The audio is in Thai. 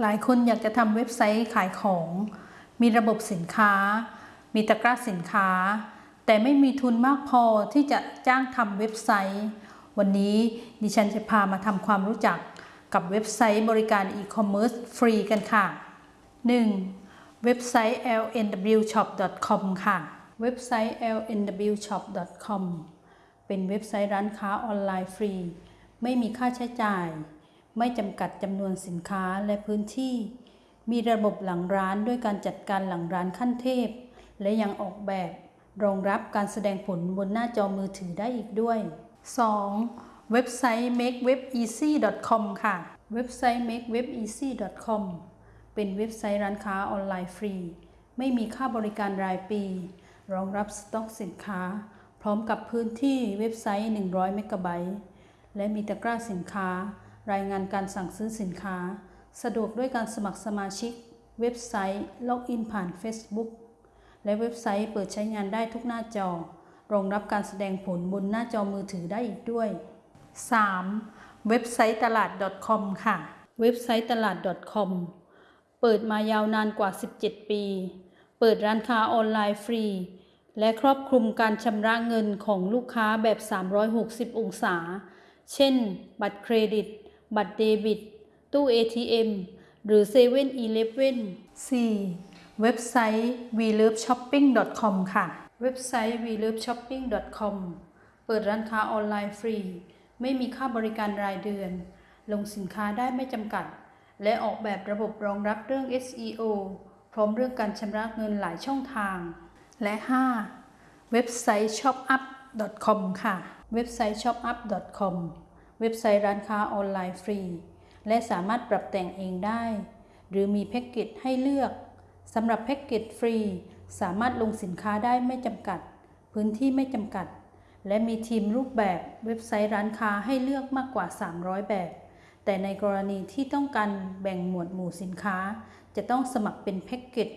หลายคนอยากจะทำเว็บไซต์ขายของ มีระบบสินค้า มีตะกร้าสินค้า แต่ไม่มีทุนมากพอที่จะจ้างทำเว็บไซต์ วันนี้ดิฉันจะพามาทำความรู้จักกับเว็บไซต์บริการอีคอมเมิร์ซฟรีกันค่ะ 1. เว็บไซต์ lnwshop.com ค่ะ เว็บไซต์ lnwshop.com เป็นเว็บไซต์ร้านค้าออนไลน์ฟรี ไม่มีค่าใช้จ่าย ไม่จำกัดจำนวนสินค้าและพื้นที่ มีระบบหลังร้านด้วยการจัดการหลังร้านขั้นเทพ และยังออกแบบ รองรับการแสดงผลบนหน้าจอมือถือได้อีกด้วย 2. เว็บไซต์ makewebeasy.com ค่ะ เว็บไซต์ makewebeasy.com เป็นเว็บไซต์ร้านค้าออนไลน์ฟรี ไม่มีค่าบริการรายปี รองรับสต็อกสินค้า พร้อมกับพื้นที่เว็บไซต์ 100 เมกะไบต์และมีตะกร้าสินค้า รายงานการสั่งซื้อสินค้า สะดวกด้วยการสมัครสมาชิก เว็บไซต์ล็อกอินผ่าน Facebook และเว็บไซต์เปิดใช้งานได้ทุกหน้าจอ รองรับการแสดงผลบนหน้าจอมือถือได้อีกด้วย 3. เว็บไซต์ตลาด .com ค่ะ เว็บไซต์ตลาด .com เปิดมายาวนานกว่า 17 ปี เปิดร้านค้าออนไลน์ฟรี และครอบคลุมการชำระเงินของลูกค้าแบบ 360 องศา เช่น บัตรเครดิต บัตรเดบิต ตู้ ATM หรือ7 e เ e ่ e อ 4. เว็บไซต์ weloveshopping.com ค่ะ เว็บไซต์ weloveshopping.com เปิดร้านค้าออนไลน์ฟรี ไม่มีค่าบริการรายเดือน ลงสินค้าได้ไม่จำกัด และออกแบบระบบรองรับเรื่อง SEO พร้อมเรื่องการชำระเงินหลายช่องทาง และ 5. เว็บไซต์ shopup.com ค่ะ เว็บไซต์ shopup.com เว็บไซต์ร้านค้าออนไลน์ฟรี และสามารถปรับแต่งเองได้ หรือมีแพ็กเกจให้เลือกสำหรับแพ็กเกจฟรี สามารถลงสินค้าได้ไม่จำกัด พื้นที่ไม่จำกัด และมีทีมรูปแบบเว็บไซต์ร้านค้าให้เลือกมากกว่า 300 แบบ แต่ในกรณีที่ต้องการแบ่งหมวดหมู่สินค้า จะต้องสมัครเป็นแพ็กเกจ